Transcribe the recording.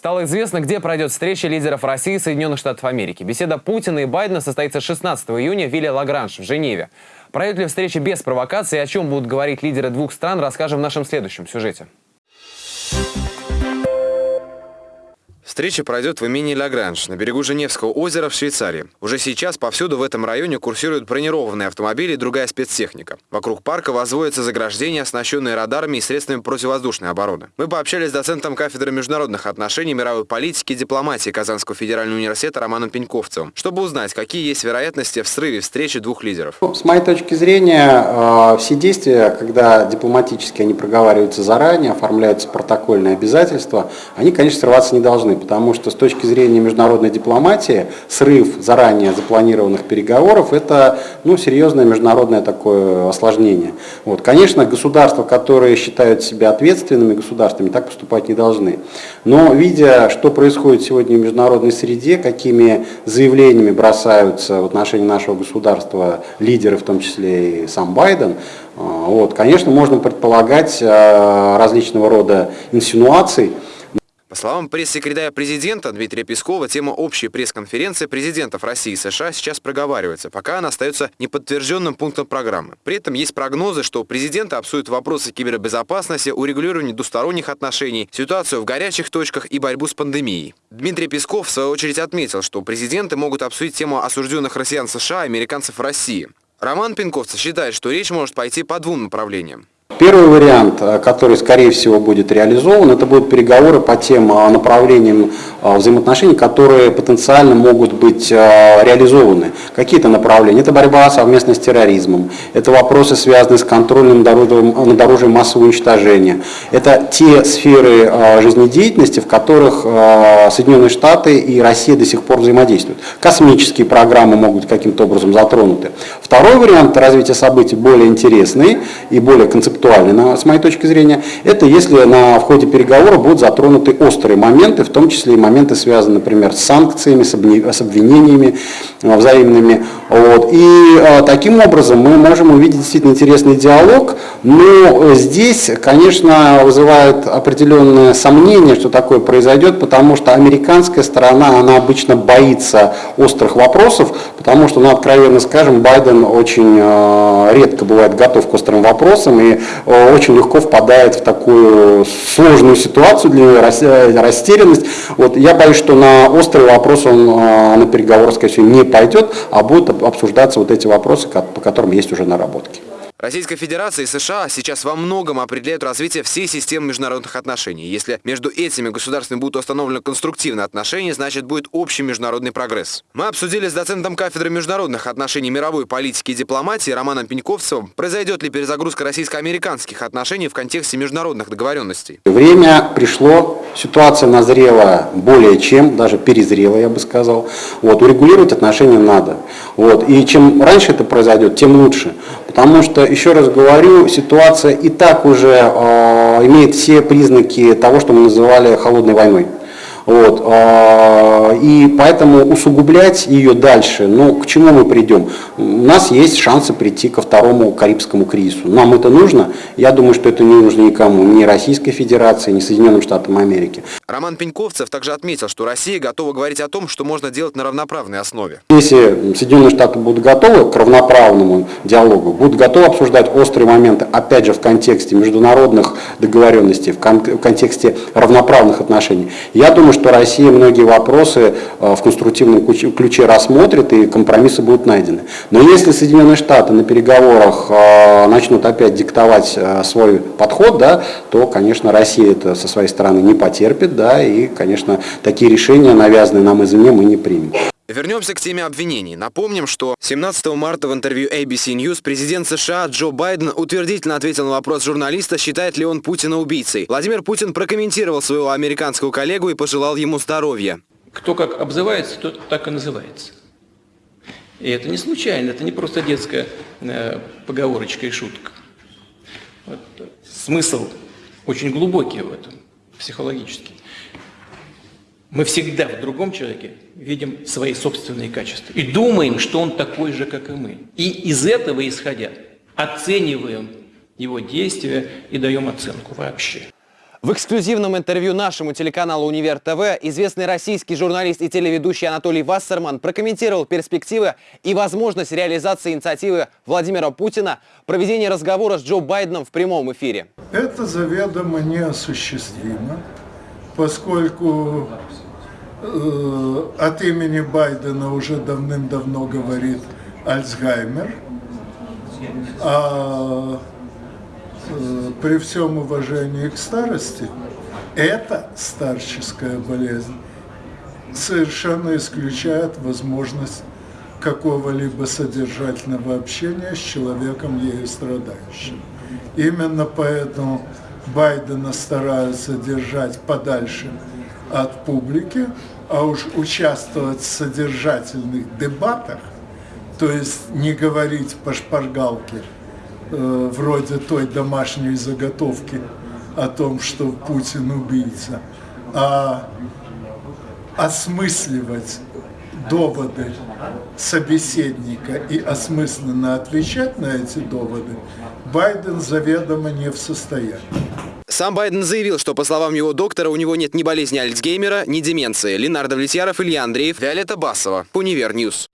Стало известно, где пройдет встреча лидеров России и Соединенных Штатов Америки. Беседа Путина и Байдена состоится 16 июня в Вилле Лагранж в Женеве. Пройдет ли встреча без провокации и о чем будут говорить лидеры двух стран, расскажем в нашем следующем сюжете. Встреча пройдет в имени Лагранж на берегу Женевского озера в Швейцарии. Уже сейчас повсюду в этом районе курсируют бронированные автомобили и другая спецтехника. Вокруг парка возводятся заграждения, оснащенные радарами и средствами противовоздушной обороны. Мы пообщались с доцентом кафедры международных отношений, мировой политики и дипломатии Казанского федерального университета Романом Пеньковцевым, чтобы узнать, какие есть вероятности в срыве встречи двух лидеров. Ну, с моей точки зрения, э, все действия, когда дипломатически они проговариваются заранее, оформляются протокольные обязательства, они, конечно, срываться не должны потому что с точки зрения международной дипломатии срыв заранее запланированных переговоров – это ну, серьезное международное такое осложнение. Вот. Конечно, государства, которые считают себя ответственными государствами, так поступать не должны. Но видя, что происходит сегодня в международной среде, какими заявлениями бросаются в отношении нашего государства лидеры, в том числе и сам Байден, а, вот, конечно, можно предполагать а, различного рода инсинуаций, по словам пресс-секретаря президента Дмитрия Пескова, тема общей пресс-конференции президентов России и США сейчас проговаривается, пока она остается неподтвержденным пунктом программы. При этом есть прогнозы, что президенты обсудят вопросы кибербезопасности, урегулирования двусторонних отношений, ситуацию в горячих точках и борьбу с пандемией. Дмитрий Песков в свою очередь отметил, что президенты могут обсудить тему осужденных россиян США и американцев в России. Роман Пинковцев считает, что речь может пойти по двум направлениям. Первый вариант, э, который, скорее всего, будет реализован, это будут переговоры по тем э, направлениям э, взаимоотношений, которые потенциально могут быть реализованы. Какие-то направления. Это борьба совместно с терроризмом, это вопросы, связанные с контролем на дорожье массового уничтожения. Это те сферы жизнедеятельности, в которых Соединенные Штаты и Россия до сих пор взаимодействуют. Космические программы могут каким-то образом затронуты. Второй вариант развития событий более интересный и более концептуальный актуальны, с моей точки зрения, это если на, в ходе переговоров будут затронуты острые моменты, в том числе и моменты, связанные, например, с санкциями, с, обвинениями э, взаимными. Вот. И а, таким образом мы можем увидеть действительно интересный диалог, но здесь, конечно, вызывает определенное сомнение, что такое произойдет, потому что американская сторона, она обычно боится острых вопросов, потому что, ну, откровенно скажем, Байден очень э, редко бывает готов к острым вопросам, и Э, очень легко впадает в такую сложную ситуацию, для него растерянность. Вот, я боюсь, что на острый вопрос он э, на переговоры, скорее всего, не пойдет, а будут обсуждаться вот эти вопросы, по которым есть уже наработки. Российская Федерация и США сейчас во многом определяют развитие всей системы международных отношений. Если между этими государствами будут установлены конструктивные отношения, значит будет общий международный прогресс. Мы обсудили с доцентом кафедры международных отношений мировой политики и дипломатии Романом Пеньковцевым, произойдет ли перезагрузка российско-американских отношений в контексте международных договоренностей. Время пришло, ситуация назрела более чем, даже перезрела, я бы сказал. Вот, урегулировать отношения надо. Вот, и чем раньше это произойдет, тем лучше. Потому что, еще раз говорю, ситуация и так уже э, имеет все признаки того, что мы называли холодной войной. Вот, а, и поэтому усугублять ее дальше, ну, к чему мы придем? У нас есть шансы прийти ко второму Карибскому кризису. Нам это нужно? Я думаю, что это не нужно никому, ни Российской Федерации, ни Соединенным Штатам Америки. Роман Пеньковцев также отметил, что Россия готова говорить о том, что можно делать на равноправной основе. Если Соединенные Штаты будут готовы к равноправному диалогу, будут готовы обсуждать острые моменты, опять же, в контексте международных договоренностей, в, кон в контексте равноправных отношений, я думаю, что Россия многие вопросы э, в конструктивном ключе рассмотрит и компромиссы будут найдены. Но если Соединенные Штаты на переговорах э, начнут опять диктовать э, свой подход, да, то, конечно, Россия это со своей стороны не потерпит, да, и, конечно, такие решения, навязанные нам извне, мы не примем. Вернемся к теме обвинений. Напомним, что 17 марта в интервью ABC News президент США Джо Байден утвердительно ответил на вопрос журналиста, считает ли он Путина убийцей. Владимир Путин прокомментировал своего американского коллегу и пожелал ему здоровья. Кто как обзывается, тот так и называется. И это не случайно, это не просто детская э, поговорочка и шутка. Вот, смысл очень глубокий в этом, психологический. Мы всегда в другом человеке видим свои собственные качества и думаем, что он такой же, как и мы. И из этого исходя оцениваем его действия и даем оценку вообще. В эксклюзивном интервью нашему телеканалу «Универ ТВ» известный российский журналист и телеведущий Анатолий Вассерман прокомментировал перспективы и возможность реализации инициативы Владимира Путина проведения разговора с Джо Байденом в прямом эфире. Это заведомо неосуществимо, поскольку э, от имени Байдена уже давным-давно говорит Альцгеймер, а э, при всем уважении к старости, эта старческая болезнь совершенно исключает возможность какого-либо содержательного общения с человеком, ею страдающим. Именно поэтому Байдена стараются держать подальше от публики, а уж участвовать в содержательных дебатах, то есть не говорить по шпаргалке, э, вроде той домашней заготовки о том, что Путин убийца, а осмысливать доводы собеседника и осмысленно отвечать на эти доводы, Байден заведомо не в состоянии. Сам Байден заявил, что, по словам его доктора, у него нет ни болезни Альцгеймера, ни деменции. Ленардо Влетьяров, Илья Андреев, Виолетта Басова. Univer News.